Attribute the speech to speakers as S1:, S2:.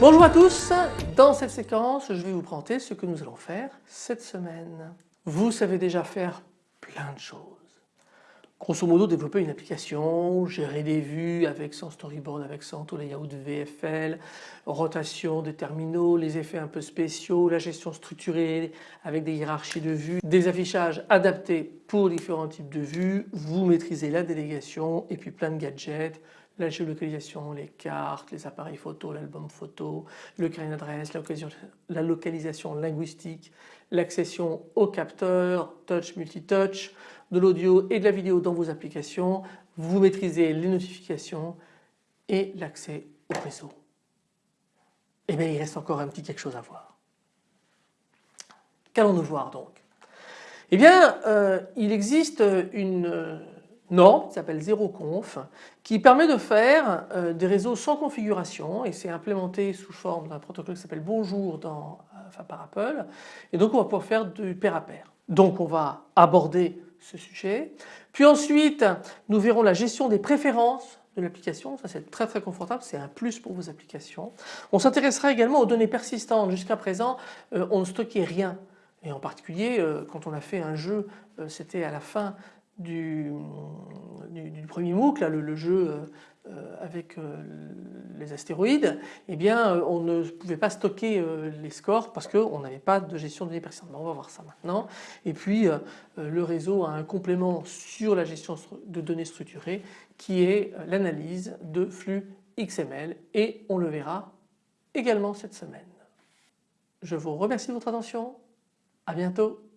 S1: Bonjour à tous, dans cette séquence je vais vous présenter ce que nous allons faire cette semaine. Vous savez déjà faire plein de choses. Grosso modo développer une application, gérer des vues avec son storyboard, avec son layout VFL, rotation des terminaux, les effets un peu spéciaux, la gestion structurée avec des hiérarchies de vues, des affichages adaptés pour différents types de vues, vous maîtrisez la délégation et puis plein de gadgets, la géolocalisation, les cartes, les appareils photo, l'album photo, le carnet d'adresse, la localisation linguistique, l'accession au capteur, touch, multitouch, de l'audio et de la vidéo dans vos applications, vous maîtrisez les notifications et l'accès au réseau. Eh bien il reste encore un petit quelque chose à voir. Qu'allons-nous voir donc? Eh bien euh, il existe une euh, norme qui s'appelle ZeroConf qui permet de faire euh, des réseaux sans configuration et c'est implémenté sous forme d'un protocole qui s'appelle Bonjour dans, par Apple et donc on va pouvoir faire du pair à pair. Donc on va aborder ce sujet. Puis ensuite nous verrons la gestion des préférences de l'application, ça c'est très très confortable, c'est un plus pour vos applications. On s'intéressera également aux données persistantes, jusqu'à présent euh, on ne stockait rien et en particulier euh, quand on a fait un jeu, euh, c'était à la fin du, du, premier MOOC, le, jeu avec les astéroïdes, eh bien on ne pouvait pas stocker les scores parce qu'on n'avait pas de gestion de données persistantes. on va voir ça maintenant. Et puis le réseau a un complément sur la gestion de données structurées qui est l'analyse de flux XML et on le verra également cette semaine. Je vous remercie de votre attention, à bientôt.